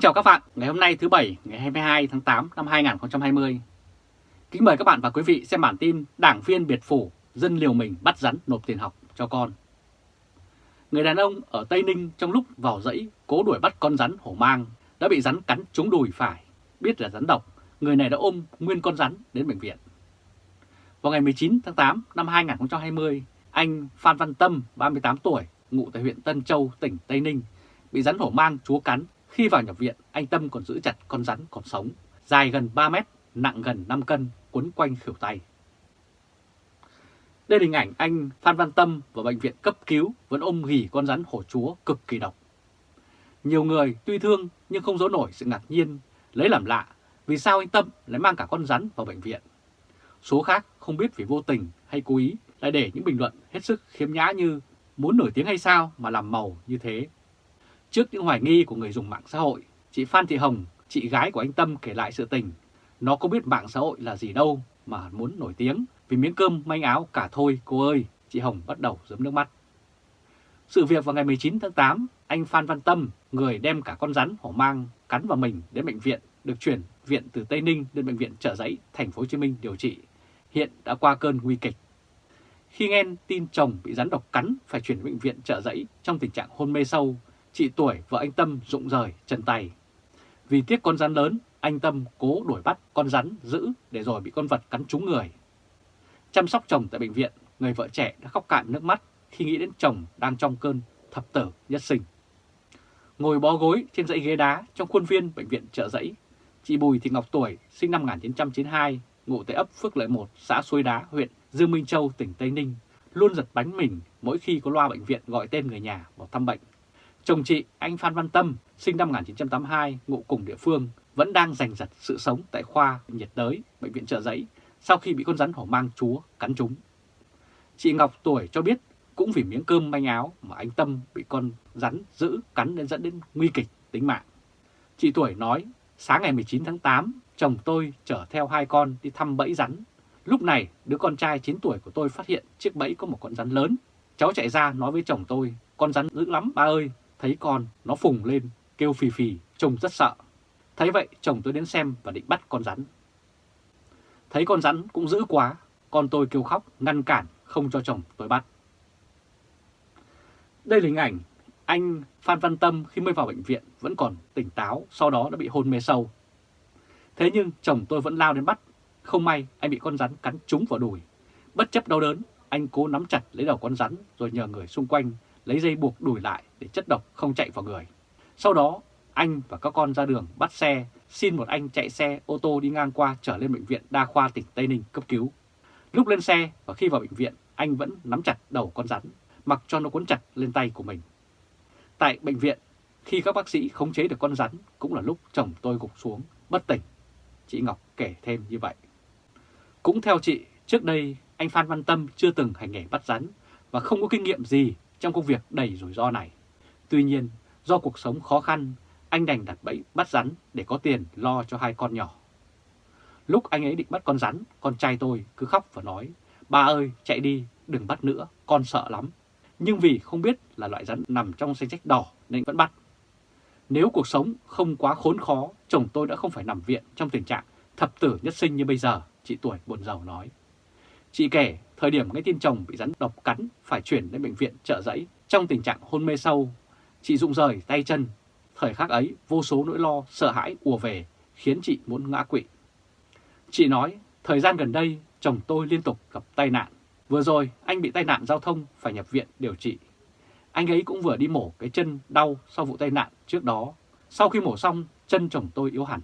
Kính chào các bạn, ngày hôm nay thứ Bảy, ngày 22 tháng 8 năm 2020. Kính mời các bạn và quý vị xem bản tin Đảng viên biệt phủ, dân liều mình bắt rắn nộp tiền học cho con. Người đàn ông ở Tây Ninh trong lúc vào dãy cố đuổi bắt con rắn hổ mang đã bị rắn cắn trúng đùi phải. Biết là rắn độc, người này đã ôm nguyên con rắn đến bệnh viện. Vào ngày 19 tháng 8 năm 2020, anh Phan Văn Tâm, 38 tuổi, ngụ tại huyện Tân Châu, tỉnh Tây Ninh, bị rắn hổ mang chúa cắn khi vào nhập viện, anh Tâm còn giữ chặt con rắn còn sống, dài gần 3 mét, nặng gần 5 cân, quấn quanh khỉu tay. Đây là hình ảnh anh Phan Văn Tâm vào bệnh viện cấp cứu vẫn ôm ghì con rắn hổ chúa cực kỳ độc. Nhiều người tuy thương nhưng không giấu nổi sự ngạc nhiên, lấy làm lạ vì sao anh Tâm lại mang cả con rắn vào bệnh viện. Số khác không biết vì vô tình hay cố ý lại để những bình luận hết sức khiếm nhã như muốn nổi tiếng hay sao mà làm màu như thế. Trước những hoài nghi của người dùng mạng xã hội, chị Phan Thị Hồng, chị gái của anh Tâm kể lại sự tình. Nó có biết mạng xã hội là gì đâu mà muốn nổi tiếng vì miếng cơm manh áo cả thôi cô ơi, chị Hồng bắt đầu giấm nước mắt. Sự việc vào ngày 19 tháng 8, anh Phan Văn Tâm, người đem cả con rắn hổ mang cắn vào mình đến bệnh viện, được chuyển viện từ Tây Ninh đến bệnh viện Trợ Giấy, thành phố Hồ Chí Minh điều trị. Hiện đã qua cơn nguy kịch. Khi nghe tin chồng bị rắn độc cắn phải chuyển bệnh viện Trợ Giấy trong tình trạng hôn mê sâu, chị tuổi vợ anh Tâm rụng rời chân tay. Vì tiếc con rắn lớn, anh Tâm cố đuổi bắt con rắn giữ để rồi bị con vật cắn trúng người. Chăm sóc chồng tại bệnh viện, người vợ trẻ đã khóc cạn nước mắt khi nghĩ đến chồng đang trong cơn thập tử nhất sinh. Ngồi bó gối trên dãy ghế đá trong khuôn viên bệnh viện trợ giấy, chị Bùi Thị Ngọc Tuổi sinh năm 1992, ngụ tại ấp Phước Lợi 1, xã Suối Đá, huyện Dương Minh Châu, tỉnh Tây Ninh, luôn giật bánh mình mỗi khi có loa bệnh viện gọi tên người nhà vào thăm bệnh. Chồng chị, anh Phan Văn Tâm, sinh năm 1982, ngụ cùng địa phương, vẫn đang giành giật sự sống tại khoa nhiệt đới, bệnh viện trợ giấy, sau khi bị con rắn hổ mang chúa cắn trúng. Chị Ngọc tuổi cho biết cũng vì miếng cơm manh áo mà anh Tâm bị con rắn giữ cắn nên dẫn đến nguy kịch tính mạng. Chị tuổi nói, sáng ngày 19 tháng 8, chồng tôi chở theo hai con đi thăm bẫy rắn. Lúc này, đứa con trai 9 tuổi của tôi phát hiện chiếc bẫy có một con rắn lớn. Cháu chạy ra nói với chồng tôi, con rắn dữ lắm ba ơi, thấy con nó phùng lên, kêu phì phì, trông rất sợ. Thấy vậy chồng tôi đến xem và định bắt con rắn. Thấy con rắn cũng dữ quá, con tôi kêu khóc, ngăn cản, không cho chồng tôi bắt. Đây là hình ảnh anh Phan Văn Tâm khi mới vào bệnh viện vẫn còn tỉnh táo, sau đó đã bị hôn mê sâu. Thế nhưng chồng tôi vẫn lao đến bắt, không may anh bị con rắn cắn trúng vào đùi. Bất chấp đau đớn, anh cố nắm chặt lấy đầu con rắn rồi nhờ người xung quanh lấy dây buộc đùi lại để chất độc không chạy vào người. Sau đó, anh và các con ra đường bắt xe, xin một anh chạy xe ô tô đi ngang qua trở lên bệnh viện đa khoa tỉnh Tây Ninh cấp cứu. Lúc lên xe và khi vào bệnh viện, anh vẫn nắm chặt đầu con rắn, mặc cho nó cuốn chặt lên tay của mình. Tại bệnh viện, khi các bác sĩ khống chế được con rắn cũng là lúc chồng tôi gục xuống, bất tỉnh. Chị Ngọc kể thêm như vậy. Cũng theo chị, trước đây anh Phan Văn Tâm chưa từng hành nghề bắt rắn và không có kinh nghiệm gì trong công việc đầy rủi ro này. Tuy nhiên, do cuộc sống khó khăn, anh đành đặt bẫy bắt rắn để có tiền lo cho hai con nhỏ. Lúc anh ấy định bắt con rắn, con trai tôi cứ khóc và nói, ba ơi chạy đi, đừng bắt nữa, con sợ lắm. Nhưng vì không biết là loại rắn nằm trong danh sách đỏ nên vẫn bắt. Nếu cuộc sống không quá khốn khó, chồng tôi đã không phải nằm viện trong tình trạng thập tử nhất sinh như bây giờ, chị tuổi buồn giàu nói. Chị kể, thời điểm nghe tin chồng bị rắn độc cắn phải chuyển đến bệnh viện trợ giấy trong tình trạng hôn mê sâu. Chị rụng rời tay chân. Thời khắc ấy, vô số nỗi lo, sợ hãi ùa về, khiến chị muốn ngã quỵ. Chị nói, thời gian gần đây, chồng tôi liên tục gặp tai nạn. Vừa rồi, anh bị tai nạn giao thông phải nhập viện điều trị. Anh ấy cũng vừa đi mổ cái chân đau sau vụ tai nạn trước đó. Sau khi mổ xong, chân chồng tôi yếu hẳn.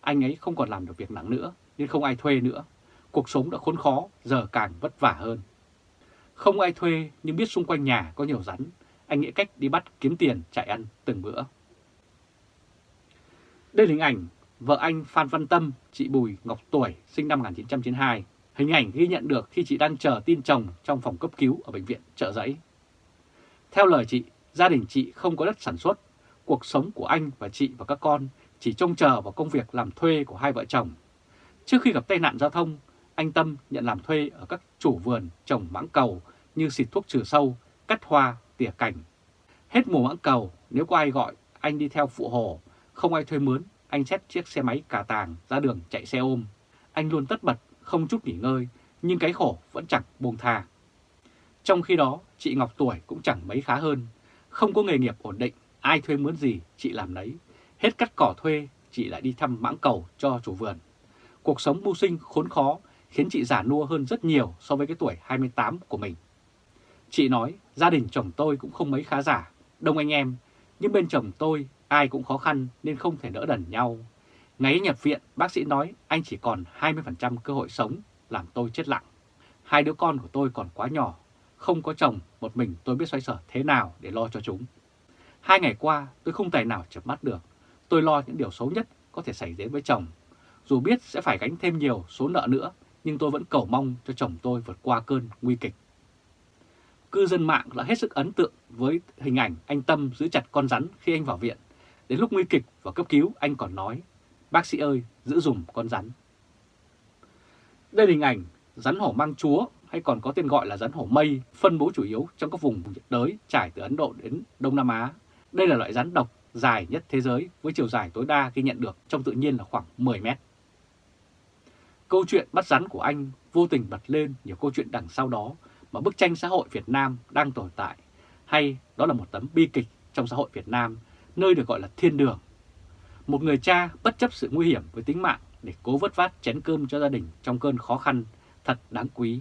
Anh ấy không còn làm được việc nặng nữa, nên không ai thuê nữa cuộc sống đã khốn khó, giờ càng vất vả hơn. Không ai thuê nhưng biết xung quanh nhà có nhiều rắn, anh nghĩ cách đi bắt kiếm tiền chạy ăn từng bữa. Đây là hình ảnh vợ anh Phan Văn Tâm, chị Bùi Ngọc Tuổi, sinh năm 1992. Hình ảnh ghi nhận được khi chị đang chờ tin chồng trong phòng cấp cứu ở bệnh viện trợ giấy. Theo lời chị, gia đình chị không có đất sản xuất, cuộc sống của anh và chị và các con chỉ trông chờ vào công việc làm thuê của hai vợ chồng. Trước khi gặp tai nạn giao thông, anh Tâm nhận làm thuê ở các chủ vườn trồng mãng cầu như xịt thuốc trừ sâu, cắt hoa, tỉa cành. Hết mùa mãng cầu, nếu có ai gọi, anh đi theo phụ hồ, không ai thuê mướn, anh xét chiếc xe máy cà tàng ra đường chạy xe ôm. Anh luôn tất bật, không chút nghỉ ngơi, nhưng cái khổ vẫn chẳng buông tha. Trong khi đó, chị Ngọc tuổi cũng chẳng mấy khá hơn. Không có nghề nghiệp ổn định, ai thuê mướn gì, chị làm đấy. Hết cắt cỏ thuê, chị lại đi thăm mãng cầu cho chủ vườn. Cuộc sống mưu sinh khốn khó khiến chị già nua hơn rất nhiều so với cái tuổi 28 của mình. Chị nói gia đình chồng tôi cũng không mấy khá giả, đông anh em, nhưng bên chồng tôi ai cũng khó khăn nên không thể đỡ đần nhau. Ngày nhập viện, bác sĩ nói anh chỉ còn 20% cơ hội sống, làm tôi chết lặng. Hai đứa con của tôi còn quá nhỏ, không có chồng, một mình tôi biết xoay sở thế nào để lo cho chúng. Hai ngày qua tôi không tài nào chập mắt được, tôi lo những điều xấu nhất có thể xảy đến với chồng. Dù biết sẽ phải gánh thêm nhiều số nợ nữa, nhưng tôi vẫn cầu mong cho chồng tôi vượt qua cơn nguy kịch. Cư dân mạng đã hết sức ấn tượng với hình ảnh anh Tâm giữ chặt con rắn khi anh vào viện. Đến lúc nguy kịch và cấp cứu anh còn nói, bác sĩ ơi giữ dùm con rắn. Đây là hình ảnh rắn hổ mang chúa hay còn có tên gọi là rắn hổ mây, phân bố chủ yếu trong các vùng nhiệt đới trải từ Ấn Độ đến Đông Nam Á. Đây là loại rắn độc dài nhất thế giới với chiều dài tối đa ghi nhận được trong tự nhiên là khoảng 10 mét. Câu chuyện bắt rắn của anh vô tình bật lên nhiều câu chuyện đằng sau đó mà bức tranh xã hội Việt Nam đang tồn tại, hay đó là một tấm bi kịch trong xã hội Việt Nam, nơi được gọi là thiên đường. Một người cha bất chấp sự nguy hiểm với tính mạng để cố vớt vát chén cơm cho gia đình trong cơn khó khăn, thật đáng quý.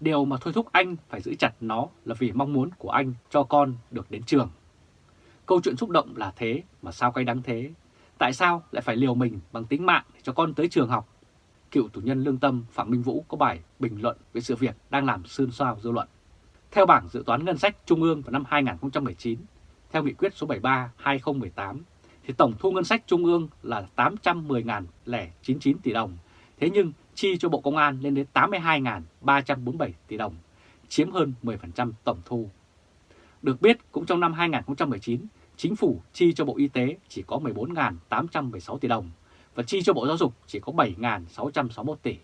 Điều mà thôi thúc anh phải giữ chặt nó là vì mong muốn của anh cho con được đến trường. Câu chuyện xúc động là thế mà sao cay đắng thế? Tại sao lại phải liều mình bằng tính mạng để cho con tới trường học cựu tù nhân lương tâm Phạm Minh Vũ có bài bình luận về sự việc đang làm xôn xao dư luận. Theo bảng dự toán ngân sách trung ương vào năm 2019, theo nghị quyết số 73-2018, thì tổng thu ngân sách trung ương là 810.099 tỷ đồng, thế nhưng chi cho Bộ Công an lên đến 82.347 tỷ đồng, chiếm hơn 10% tổng thu. Được biết, cũng trong năm 2019, chính phủ chi cho Bộ Y tế chỉ có 14.816 tỷ đồng, và chi cho Bộ Giáo dục chỉ có 7.661 tỷ.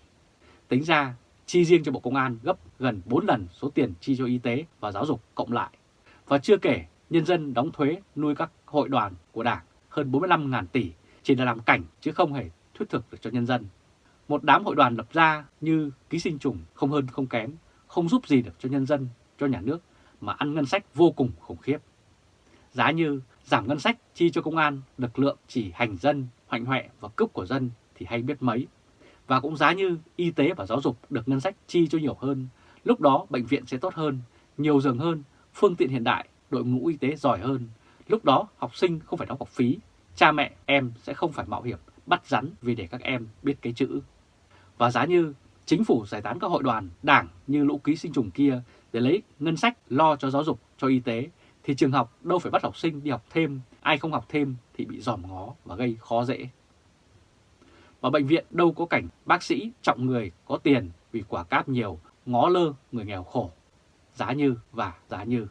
Tính ra, chi riêng cho Bộ Công an gấp gần 4 lần số tiền chi cho y tế và giáo dục cộng lại. Và chưa kể, nhân dân đóng thuế nuôi các hội đoàn của Đảng hơn 45.000 tỷ chỉ là làm cảnh chứ không hề thuyết thực được cho nhân dân. Một đám hội đoàn lập ra như ký sinh trùng không hơn không kém, không giúp gì được cho nhân dân, cho nhà nước mà ăn ngân sách vô cùng khủng khiếp. Giá như giảm ngân sách chi cho công an, lực lượng chỉ hành dân hoạnh hoẹ và cướp của dân thì hay biết mấy. Và cũng giá như y tế và giáo dục được ngân sách chi cho nhiều hơn, lúc đó bệnh viện sẽ tốt hơn, nhiều giường hơn, phương tiện hiện đại, đội ngũ y tế giỏi hơn. Lúc đó học sinh không phải đóng học phí, cha mẹ em sẽ không phải mạo hiểm bắt rắn vì để các em biết cái chữ. Và giá như chính phủ giải tán các hội đoàn, đảng như lũ ký sinh trùng kia để lấy ngân sách lo cho giáo dục, cho y tế, thì trường học đâu phải bắt học sinh đi học thêm, ai không học thêm thì bị dòm ngó và gây khó dễ. Và bệnh viện đâu có cảnh bác sĩ trọng người có tiền vì quả cáp nhiều, ngó lơ người nghèo khổ. Giá như và giá như.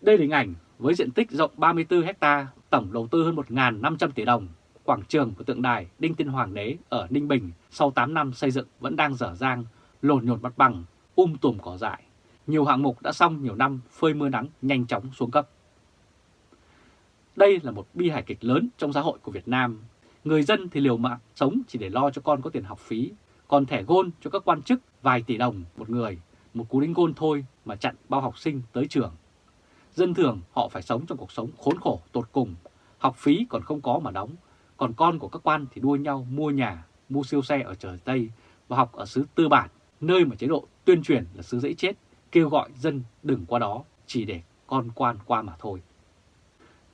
Đây là hình ảnh với diện tích rộng 34 hecta, tổng đầu tư hơn 1.500 tỷ đồng. Quảng trường của tượng đài Đinh Tiên Hoàng đế ở Ninh Bình sau 8 năm xây dựng vẫn đang dở dang, lồn nhột mặt bằng, um tùm cỏ dại. Nhiều hạng mục đã xong nhiều năm phơi mưa nắng nhanh chóng xuống cấp. Đây là một bi hài kịch lớn trong xã hội của Việt Nam. Người dân thì liều mạng sống chỉ để lo cho con có tiền học phí, còn thẻ gôn cho các quan chức vài tỷ đồng một người, một cú đánh gôn thôi mà chặn bao học sinh tới trường. Dân thường họ phải sống trong cuộc sống khốn khổ tột cùng, học phí còn không có mà đóng, còn con của các quan thì đua nhau mua nhà, mua siêu xe ở trời Tây và học ở xứ tư bản, nơi mà chế độ tuyên truyền là xứ dễ chết, kêu gọi dân đừng qua đó chỉ để con quan qua mà thôi.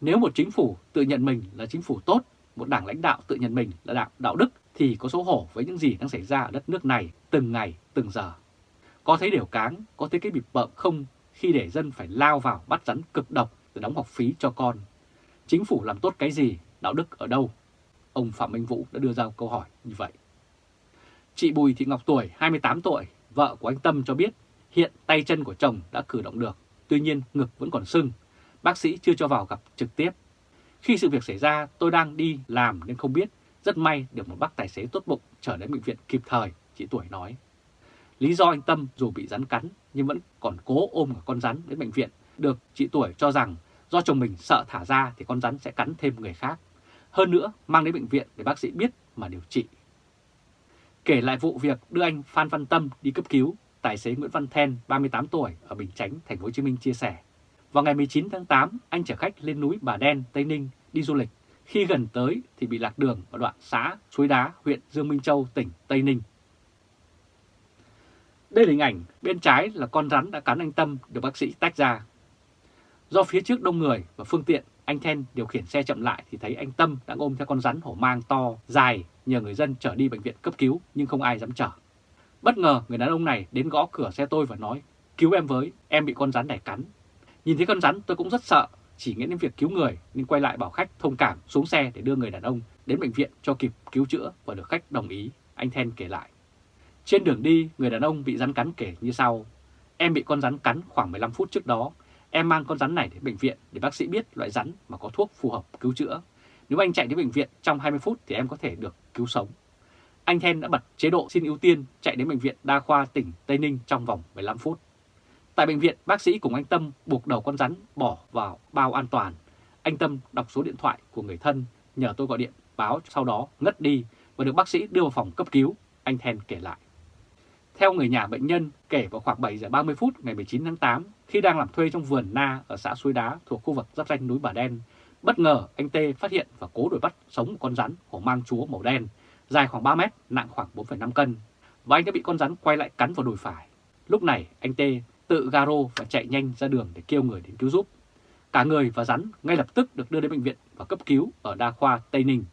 Nếu một chính phủ tự nhận mình là chính phủ tốt, một đảng lãnh đạo tự nhận mình là đảng đạo đức thì có xấu hổ với những gì đang xảy ra ở đất nước này từng ngày, từng giờ. Có thấy điều cáng, có thấy cái bịp bợm không khi để dân phải lao vào bắt rắn cực độc để đóng học phí cho con. Chính phủ làm tốt cái gì, đạo đức ở đâu? Ông Phạm Minh Vũ đã đưa ra câu hỏi như vậy. Chị Bùi Thị Ngọc Tuổi, 28 tuổi, vợ của anh Tâm cho biết hiện tay chân của chồng đã cử động được, tuy nhiên ngực vẫn còn sưng bác sĩ chưa cho vào gặp trực tiếp. Khi sự việc xảy ra tôi đang đi làm nên không biết, rất may được một bác tài xế tốt bụng trở đến bệnh viện kịp thời, chị Tuổi nói. Lý do anh Tâm dù bị rắn cắn nhưng vẫn còn cố ôm cả con rắn đến bệnh viện được chị Tuổi cho rằng do chồng mình sợ thả ra thì con rắn sẽ cắn thêm người khác. Hơn nữa, mang đến bệnh viện để bác sĩ biết mà điều trị. Kể lại vụ việc đưa anh Phan Văn Tâm đi cấp cứu, tài xế Nguyễn Văn Then, 38 tuổi, ở Bình Chánh, thành phố Hồ Chí Minh chia sẻ. Vào ngày 19 tháng 8, anh chở khách lên núi Bà Đen, Tây Ninh đi du lịch. Khi gần tới thì bị lạc đường ở đoạn xã Suối Đá, huyện Dương Minh Châu, tỉnh Tây Ninh. Đây là hình ảnh bên trái là con rắn đã cắn anh Tâm được bác sĩ tách ra. Do phía trước đông người và phương tiện, anh Then điều khiển xe chậm lại thì thấy anh Tâm đang ôm theo con rắn hổ mang to, dài, nhờ người dân chở đi bệnh viện cấp cứu nhưng không ai dám chở. Bất ngờ người đàn ông này đến gõ cửa xe tôi và nói, cứu em với, em bị con rắn này cắn. Nhìn thấy con rắn tôi cũng rất sợ, chỉ nghĩ đến việc cứu người nên quay lại bảo khách thông cảm xuống xe để đưa người đàn ông đến bệnh viện cho kịp cứu chữa và được khách đồng ý, anh Then kể lại. Trên đường đi, người đàn ông bị rắn cắn kể như sau. Em bị con rắn cắn khoảng 15 phút trước đó. Em mang con rắn này đến bệnh viện để bác sĩ biết loại rắn mà có thuốc phù hợp cứu chữa. Nếu anh chạy đến bệnh viện trong 20 phút thì em có thể được cứu sống. Anh Then đã bật chế độ xin ưu tiên chạy đến bệnh viện đa khoa tỉnh Tây Ninh trong vòng 15 phút. Tại bệnh viện, bác sĩ cùng anh Tâm buộc đầu con rắn bỏ vào bao an toàn. Anh Tâm đọc số điện thoại của người thân, nhờ tôi gọi điện báo sau đó ngất đi và được bác sĩ đưa vào phòng cấp cứu, anh Then kể lại. Theo người nhà bệnh nhân, kể vào khoảng 7 giờ 30 phút ngày 19 tháng 8, khi đang làm thuê trong vườn na ở xã Suối Đá thuộc khu vực giáp danh núi Bà Đen, bất ngờ anh Tê phát hiện và cố đuổi bắt sống một con rắn hổ mang chúa màu đen, dài khoảng 3 mét, nặng khoảng 4,5 cân, và anh đã bị con rắn quay lại cắn vào đùi phải. Lúc này, anh Tê tự garo và chạy nhanh ra đường để kêu người đến cứu giúp. Cả người và rắn ngay lập tức được đưa đến bệnh viện và cấp cứu ở đa khoa Tây Ninh.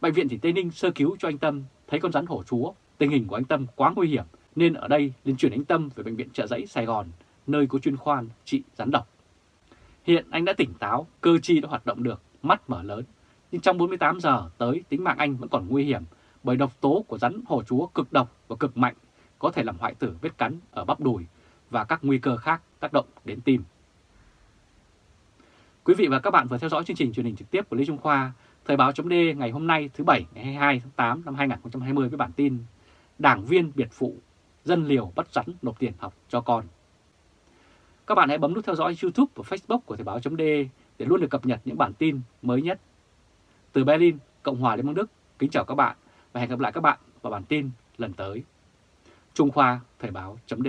Bệnh viện thì Tây Ninh sơ cứu cho anh Tâm, thấy con rắn hổ chúa Tình hình của anh Tâm quá nguy hiểm nên ở đây liền chuyển anh Tâm về Bệnh viện Trợ Giấy Sài Gòn, nơi có chuyên khoan trị rắn độc. Hiện anh đã tỉnh táo, cơ chi đã hoạt động được, mắt mở lớn. Nhưng trong 48 giờ tới tính mạng anh vẫn còn nguy hiểm bởi độc tố của rắn hổ chúa cực độc và cực mạnh có thể làm hoại tử vết cắn ở bắp đùi và các nguy cơ khác tác động đến tim. Quý vị và các bạn vừa theo dõi chương trình truyền hình trực tiếp của Lê Trung Khoa, Thời báo chấm ngày hôm nay thứ Bảy ngày 22 tháng 8 năm 2020 với bản tin đảng viên biệt phụ, dân liều bắt rắn nộp tiền học cho con. Các bạn hãy bấm nút theo dõi YouTube và Facebook của Thời báo .d để luôn được cập nhật những bản tin mới nhất. Từ Berlin, Cộng hòa Liên bang Đức, kính chào các bạn và hẹn gặp lại các bạn vào bản tin lần tới. Trung Khoa Thời báo .d